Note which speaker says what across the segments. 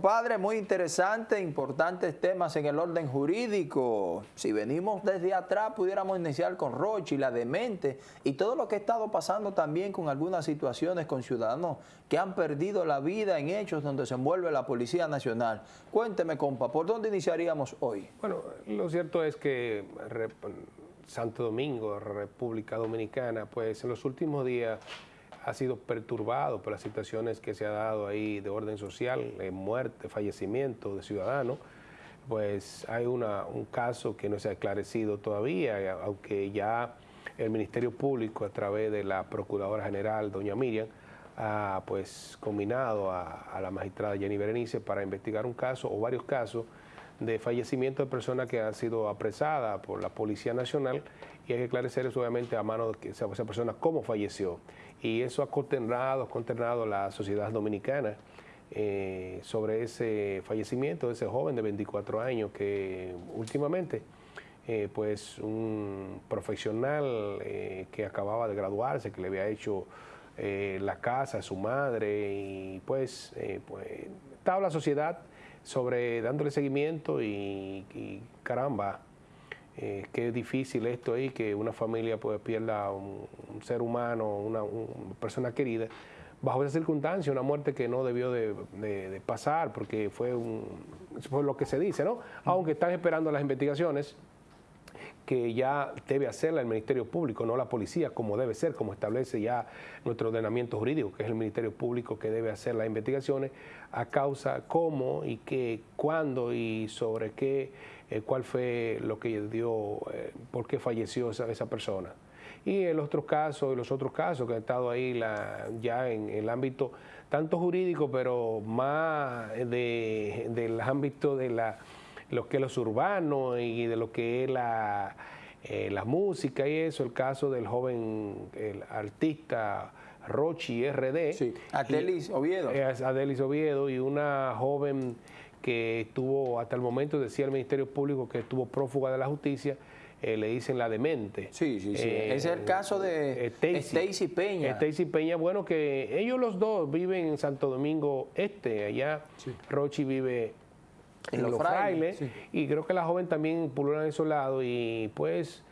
Speaker 1: compadre, muy interesante, importantes temas en el orden jurídico. Si venimos desde atrás, pudiéramos iniciar con Rochi, la demente, y todo lo que ha estado pasando también con algunas situaciones con ciudadanos que han perdido la vida en hechos donde se envuelve la Policía Nacional. Cuénteme, compa, ¿por dónde iniciaríamos hoy?
Speaker 2: Bueno, lo cierto es que Santo Domingo, República Dominicana, pues en los últimos días ha sido perturbado por las situaciones que se ha dado ahí de orden social, de muerte, fallecimiento de ciudadanos, pues hay una, un caso que no se ha esclarecido todavía, aunque ya el Ministerio Público a través de la Procuradora General, doña Miriam, ha pues combinado a la magistrada Jenny Berenice para investigar un caso o varios casos de fallecimiento de personas que han sido apresadas por la Policía Nacional y hay que esclarecer eso obviamente a mano de esa, persona cómo falleció. Y eso ha consternado, consternado la sociedad dominicana eh, sobre ese fallecimiento de ese joven de 24 años que últimamente eh, pues un profesional eh, que acababa de graduarse, que le había hecho la casa a su madre y pues, pues estaba la sociedad sobre dándole seguimiento y, caramba, eh, qué difícil esto ahí, que una familia pues pierda un, un ser humano, una, persona querida, bajo esa circunstancia, una muerte que no debió de, pasar, porque fue, un, fue lo que se dice, ¿no? Aunque están esperando las investigaciones, que ya debe hacerla el Ministerio Público, no la policía, como debe ser, como establece ya nuestro ordenamiento jurídico, que es el Ministerio Público que debe hacer las investigaciones a causa cómo y qué, cuándo y sobre qué, eh, cuál fue lo que dio, eh, por qué falleció esa, esa persona. Y en los otros casos, los otros casos que han estado ahí ya en, el ámbito tanto jurídico, pero más de, del ámbito de la lo que es los urbanos y de lo que es la, eh, la música y eso, el caso del joven el artista Rochi RD.
Speaker 1: Sí, Adelis Oviedo.
Speaker 2: Adelis Oviedo y una joven que estuvo, hasta el momento decía el Ministerio Público que estuvo prófuga de la justicia, eh, le dicen la demente.
Speaker 1: Sí, sí, sí. Eh, es el caso de Stacy Peña.
Speaker 2: Stacy Peña, bueno, que ellos los dos viven en Santo Domingo Este, allá Rochi vive en, los, frailes, y creo que la joven también pulula en esos lados y pues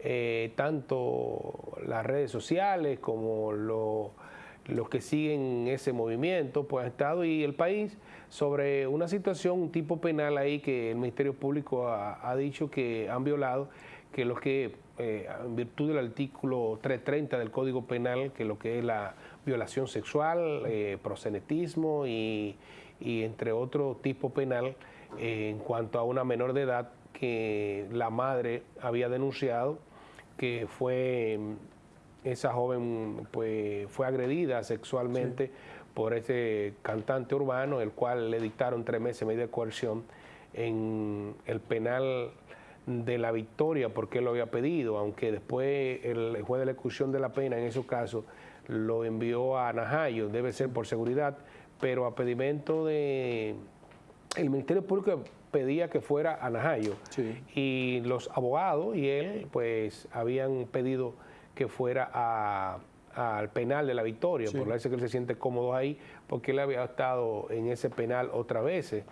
Speaker 2: eh, tanto las redes sociales como los que siguen ese movimiento pues han estado y el país sobre una situación, un tipo penal ahí que el Ministerio Público ha, dicho que han violado, que lo que eh, en virtud del artículo 330 del Código Penal, que lo que es la violación sexual, eh, prosenetismo y, y entre otros tipo penal, en cuanto a una menor de edad que la madre había denunciado que fue esa joven pues fue agredida sexualmente por ese cantante urbano, el cual le dictaron tres meses de coerción en el penal de la victoria porque él lo había pedido, aunque después el juez de la ejecución de la pena en esos casos lo envió a Najayo, debe ser por seguridad, pero a pedimento de el Ministerio Público pedía que fuera a Najayo y los abogados y él pues habían pedido que fuera al penal de la Victoria, por eso que él se siente cómodo ahí, porque él había estado en ese penal otras veces.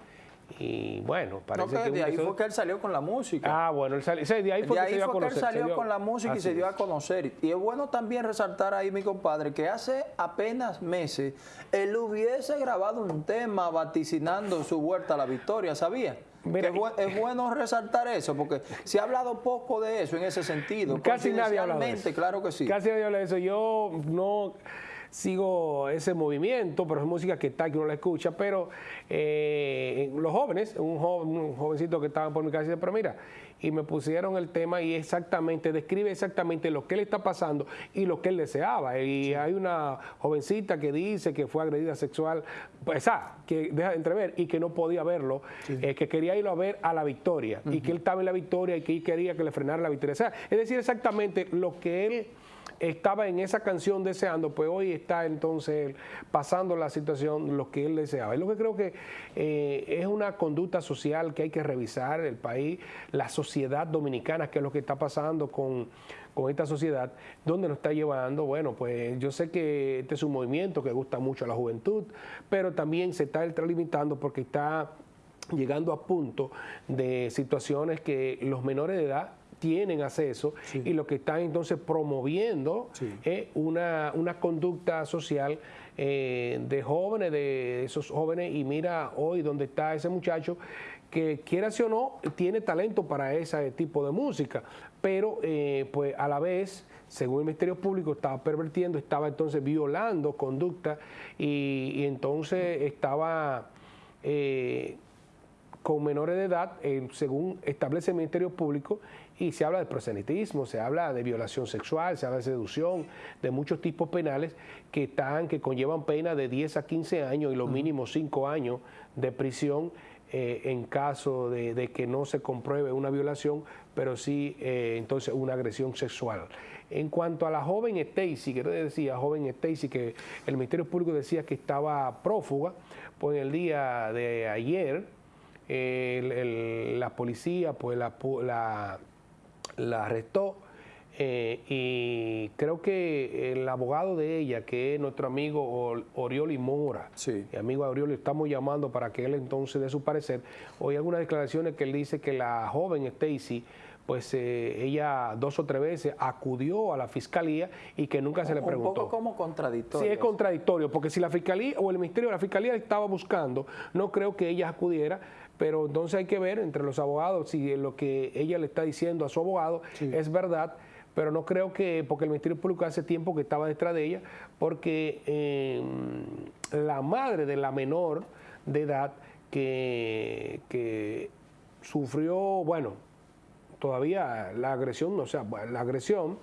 Speaker 2: Y bueno, parece
Speaker 1: que... De ahí fue que él salió con la música.
Speaker 2: Ah, bueno, él salió, de ahí fue, que, se dio a conocer,
Speaker 1: él salió con la música y se dio a conocer. Y es bueno también resaltar ahí, mi compadre, que hace apenas meses él hubiese grabado un tema vaticinando su vuelta a la victoria, ¿sabía? es, bueno resaltar eso, porque se ha hablado poco de eso en ese sentido.
Speaker 2: Casi nadie habla de eso.
Speaker 1: claro que sí.
Speaker 2: Casi nadie habla de eso. Yo no sigo ese movimiento, pero es música que está, que uno la escucha, pero eh, los jóvenes, un, un jovencito que estaba por mi casa, dice, pero mira, y me pusieron el tema y exactamente, describe exactamente lo que le está pasando y lo que él deseaba. Y hay una jovencita que dice que fue agredida sexual, pues ah, que deja de entrever y que no podía verlo, eh, que quería irlo a ver a la victoria y que él estaba en la victoria y que él quería que le frenara la victoria. O sea, es decir, exactamente lo que él estaba en esa canción deseando, pues hoy está entonces pasando la situación, lo que él deseaba. Es lo que creo que eh, es una conducta social que hay que revisar el país, la sociedad dominicana, que es lo que está pasando con, con esta sociedad, ¿dónde nos está llevando? Bueno, pues yo sé que este es un movimiento que gusta mucho a la juventud, pero también se está limitando porque está llegando a punto de situaciones que los menores de edad tienen acceso y lo que están entonces promoviendo es una, conducta social eh, de jóvenes, de esos jóvenes, y mira hoy dónde está ese muchacho que quiera o no, tiene talento para ese tipo de música, pero eh, pues a la vez, según el Ministerio Público, estaba pervertiendo, estaba entonces violando conducta y, entonces estaba... Eh, con menores de edad, según establece el Ministerio Público, y se habla de proselitismo, se habla de violación sexual, se habla de seducción, de muchos tipos penales que están, que conllevan pena de 10 a 15 años y lo mínimo 5 años de prisión eh, en caso de, que no se compruebe una violación, pero sí eh, entonces una agresión sexual. En cuanto a la joven Stacy, que decía, joven Stacy, que el Ministerio Público decía que estaba prófuga, pues en el día de ayer la policía pues la, la la arrestó eh, y creo que el abogado de ella, que es nuestro amigo Orioli Mora, sí. mi amigo Orioli, estamos llamando para que él entonces dé su parecer. Hoy algunas declaraciones que él dice que la joven Stacy pues eh, ella dos o tres veces acudió a la fiscalía y que nunca se le preguntó. Un
Speaker 1: poco como contradictorio.
Speaker 2: Sí, es contradictorio, porque si la fiscalía o el ministerio de la fiscalía estaba buscando, no creo que ella acudiera pero entonces hay que ver entre los abogados si lo que ella le está diciendo a su abogado es verdad, pero no creo que, porque el Ministerio Público hace tiempo que estaba detrás de ella, porque em, la madre de la menor de edad que, que sufrió, bueno, todavía la agresión, o sea, la agresión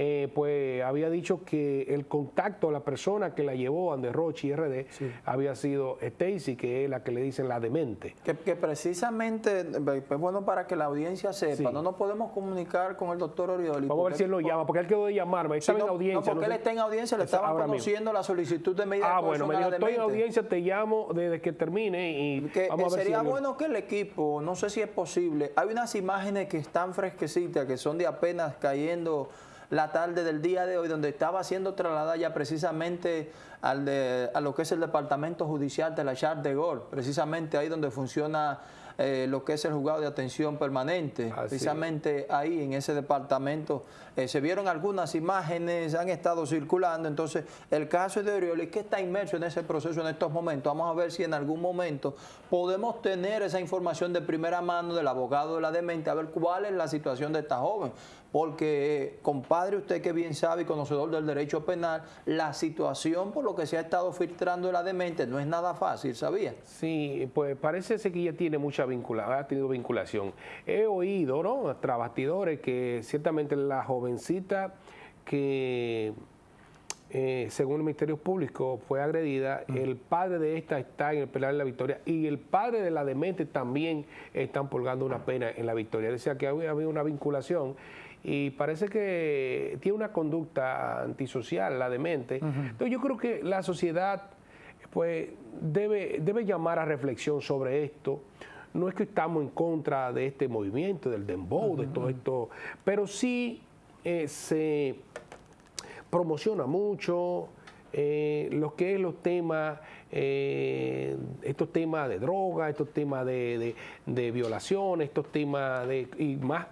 Speaker 2: eh, pues había dicho que el contacto a la persona que la llevó a Rochi RD había sido Stacy, que es la que le dicen la demente.
Speaker 1: Que, precisamente, pues bueno, para que la audiencia sepa, no nos podemos comunicar con el doctor Orioli.
Speaker 2: Vamos a ver si él lo llama, porque él quedó de llamarme,
Speaker 1: está en audiencia. No, porque él está en audiencia, le estaba conociendo la solicitud de medida
Speaker 2: Ah, bueno, me dijo, estoy en audiencia, te llamo desde que termine y
Speaker 1: que, vamos a ver Sería bueno que el equipo, no sé si es posible, hay unas imágenes que están fresquecitas, que son de apenas cayendo la tarde del día de hoy, donde estaba siendo trasladada ya precisamente al de, a lo que es el Departamento Judicial de la Charles de Gaulle, precisamente ahí donde funciona eh, lo que es el juzgado de atención permanente. Precisamente ahí en ese departamento eh, se vieron algunas imágenes, han estado circulando. Entonces, el caso de Orioli, que está inmerso en ese proceso en estos momentos. Vamos a ver si en algún momento podemos tener esa información de primera mano del abogado de la demente, a ver cuál es la situación de esta joven. Porque, compadre, usted que bien sabe y conocedor del derecho penal, la situación por lo que se ha estado filtrando la demente no es nada fácil, ¿sabía?
Speaker 2: Sí, pues parece que ya tiene mucha vinculación, ha tenido vinculación. He oído, ¿no? Trabastidores que ciertamente la jovencita que eh, según el Ministerio Público fue agredida, el padre de esta está en el penal de la Victoria y el padre de la demente también están purgando una pena en la Victoria. Decía que había, una vinculación y parece que tiene una conducta antisocial la demente. Entonces yo creo que la sociedad pues debe, debe llamar a reflexión sobre esto. No es que estamos en contra de este movimiento, del dembow, de todo esto, pero sí eh, se promociona mucho eh, lo que es los temas, eh, estos temas de droga, estos temas de, violación, estos temas de y más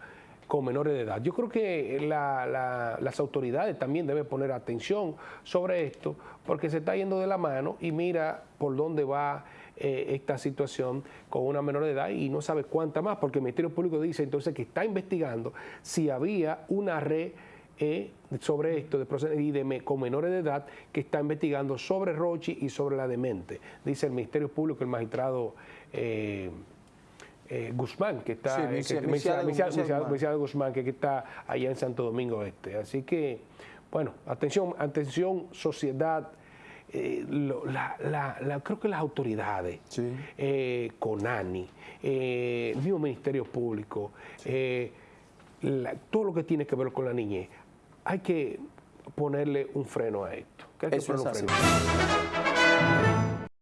Speaker 2: con menores de edad. Yo creo que las autoridades también deben poner atención sobre esto, porque se está yendo de la mano y mira por dónde va eh, esta situación con una menor de edad y no sabe cuánta más, porque el Ministerio Público dice entonces que está investigando si había una red eh, sobre esto de, y de, con menores de edad que está investigando sobre Rochi y sobre la demente. Dice el Ministerio Público, el magistrado eh, Guzmán, que está, Guzmán, que está allá en Santo Domingo Este. Así que, bueno, atención, atención, sociedad. Eh, la, creo que las autoridades, eh, CONANI, eh, el mismo Ministerio Público, todo lo que tiene que ver con la niñez, hay que ponerle un freno a esto. Que hay que
Speaker 1: Eso
Speaker 2: ponerle un freno.